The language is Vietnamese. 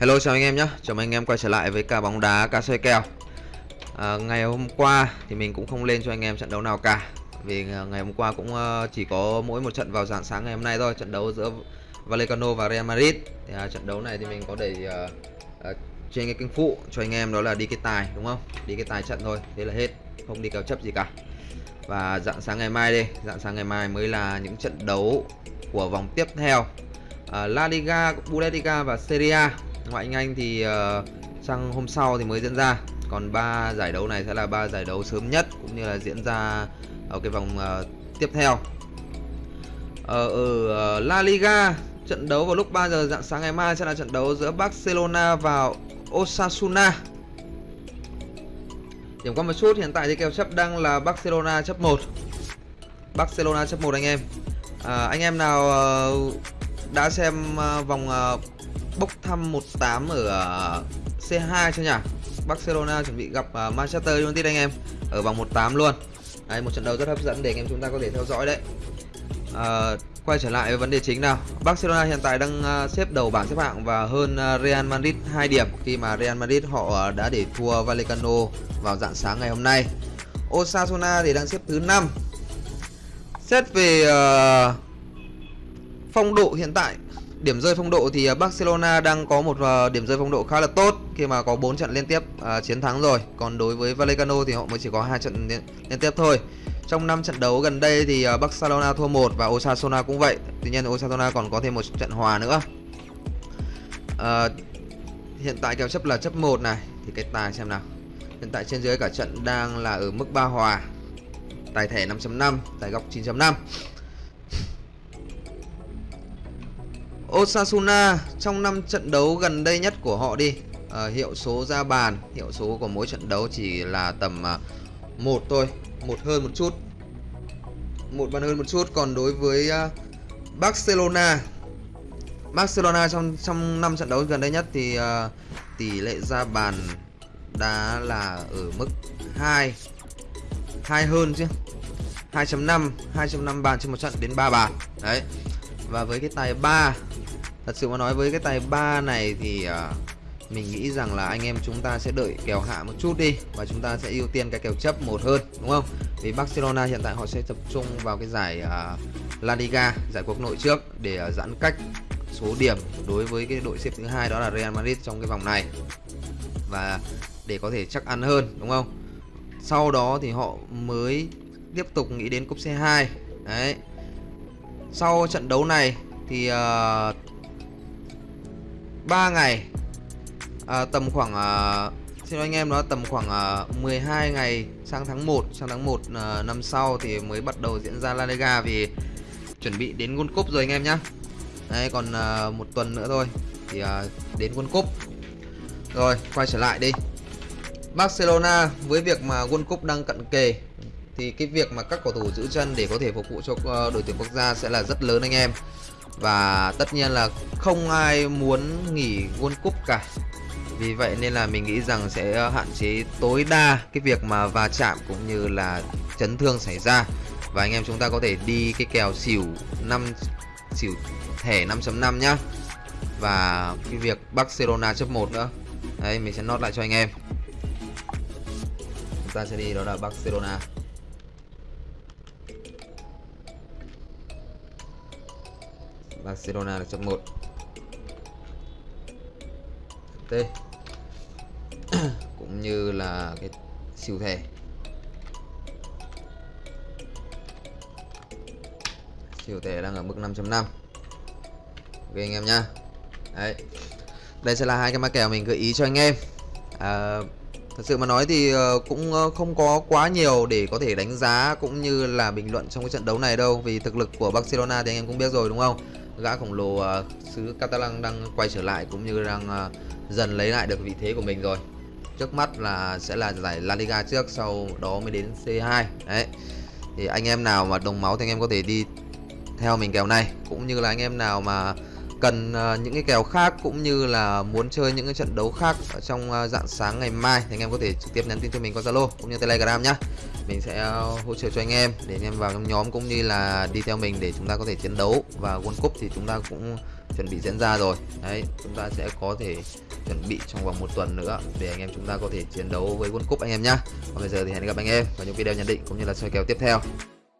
Hello chào anh em nhé, chào mừng anh em quay trở lại với cả bóng đá cá soi kèo. À, Ngày hôm qua thì mình cũng không lên cho anh em trận đấu nào cả. Vì à, ngày hôm qua cũng à, chỉ có mỗi một trận vào dạng sáng ngày hôm nay thôi Trận đấu giữa Vallecano và Real Madrid. Thì, à, Trận đấu này thì mình có để à, à, trên cái kênh phụ cho anh em đó là đi cái tài đúng không? Đi cái tài trận thôi, thế là hết, không đi kèo chấp gì cả. Và dạng sáng ngày mai đi, dạng sáng ngày mai mới là những trận đấu của vòng tiếp theo. À, La Liga, Bundesliga và Serie A ngoại hạng Anh thì uh, sang hôm sau thì mới diễn ra. Còn ba giải đấu này sẽ là ba giải đấu sớm nhất cũng như là diễn ra ở cái vòng uh, tiếp theo. Ở, uh, La Liga trận đấu vào lúc 3 giờ dạng sáng ngày mai sẽ là trận đấu giữa Barcelona và Osasuna. Điểm qua một chút hiện tại thì kèo chấp đang là Barcelona chấp 1 Barcelona chấp 1 anh em. À, anh em nào uh, đã xem uh, vòng uh, bốc thăm 18 ở ờ, C2 chưa nhỉ? Barcelona chuẩn bị gặp ờ, Manchester United anh em ở vòng 18 luôn. Đấy một trận đấu rất hấp dẫn để anh em chúng ta có thể theo dõi đấy. À, quay trở lại với vấn đề chính nào. Barcelona hiện tại đang xếp đầu bảng xếp hạng và hơn Real Madrid 2 điểm khi mà Real Madrid họ đã để thua Vallecano vào dạng sáng ngày hôm nay. Osasuna thì đang xếp thứ 5. Xét về uh, phong độ hiện tại điểm rơi phong độ thì à, Barcelona đang có một à, điểm rơi phong độ khá là tốt khi mà có 4 trận liên tiếp à, chiến thắng rồi. Còn đối với Vallecano thì họ mới chỉ có hai trận liên, liên tiếp thôi. Trong 5 trận đấu gần đây thì à, Barcelona thua một và Osasuna cũng vậy. Tuy nhiên Osasuna còn có thêm một trận hòa nữa. À, hiện tại kèo chấp là chấp 1 này thì cái tài xem nào. Hiện tại trên dưới cả trận đang là ở mức 3 hòa. Tài thẻ 5.5, tài góc 9.5. Osasuna trong 5 trận đấu gần đây nhất của họ đi. À, Hiệu số ra bàn Hiệu số của mỗi trận đấu chỉ là tầm à, một thôi một hơn một chút. Một bàn hơn một chút. Còn đối với à, Barcelona Barcelona trong trong 5 trận đấu gần đây nhất thì à, tỷ lệ ra bàn đã là ở mức 2 2 hơn chứ. 2.5 2.5 bàn trên một trận đến 3 bàn. Đấy và với cái tài 3 Thật sự mà nói với cái tài 3 này thì uh, mình nghĩ rằng là anh em chúng ta sẽ đợi kèo hạ một chút đi và chúng ta sẽ ưu tiên cái kèo chấp một hơn đúng không? Vì Barcelona hiện tại họ sẽ tập trung vào cái giải uh, La Liga, giải quốc nội trước để uh, giãn cách số điểm đối với cái đội xếp thứ hai đó là Real Madrid trong cái vòng này và để có thể chắc ăn hơn đúng không? Sau đó thì họ mới tiếp tục nghĩ đến cúp C2 đấy. Sau trận đấu này thì ờ, uh, 3 ngày à, tầm khoảng à, xin anh em nó tầm khoảng à, 12 ngày sang tháng 1 sang tháng 1 à, năm sau thì mới bắt đầu diễn ra La Liga vì chuẩn bị đến World Cup rồi anh em nhá. Đấy còn à, một tuần nữa thôi thì à, đến World Cup. Rồi quay trở lại đi. Barcelona với việc mà World Cup đang cận kề thì cái việc mà các cầu thủ giữ chân để có thể phục vụ cho ờ, đội tuyển quốc gia sẽ là rất lớn anh em. Và tất nhiên là không ai muốn nghỉ World Cup cả. Vì vậy nên là mình nghĩ rằng sẽ ờ, hạn chế tối đa cái việc mà va chạm cũng như là chấn thương xảy ra. Và anh em chúng ta có thể đi cái kèo xỉu 5 xỉu thẻ 5.5 nhá. Và cái việc Barcelona chấp 1 nữa. Đấy, mình sẽ nốt lại cho anh em. Chúng ta sẽ đi đó là Barcelona. Barcelona là chấm 1 T. Cũng như là cái siêu thẻ. Siêu thẻ đang ở mức 5.5 ok anh em nhá. Đấy. Đây sẽ là hai cái mã kèo mình gợi ý cho anh em. À, thật sự mà nói thì ờ, cũng ờ, không có quá nhiều để có thể đánh giá cũng như là bình luận trong cái trận đấu này đâu. Vì thực lực của Barcelona thì anh em cũng biết rồi đúng không? Gã khổng lồ uh, xứ Catalan đang quay trở lại cũng như đang uh, dần lấy lại được vị thế của mình rồi. Trước mắt là sẽ là giải La Liga trước sau đó mới đến C2 đấy. Thì anh em nào mà đồng máu thì anh em có thể đi theo mình kèo này. Cũng như là anh em nào mà cần ờ, những cái kèo khác cũng như là muốn chơi những cái trận đấu khác ở trong ờ, dạng sáng ngày mai thì anh em có thể trực tiếp nhắn tin cho mình qua Zalo cũng như Telegram nhá. Mình sẽ ờ, hỗ trợ cho anh em để anh em vào trong nhóm cũng như là đi theo mình để chúng ta có thể chiến đấu và World Cup thì chúng ta cũng chuẩn bị diễn ra rồi. Đấy, chúng ta sẽ có thể chuẩn bị trong vòng một tuần nữa để anh em chúng ta có thể chiến đấu với World Cup anh em nhá. Còn bây giờ thì hẹn gặp anh em vào những video nhận định cũng như là soi kèo tiếp theo.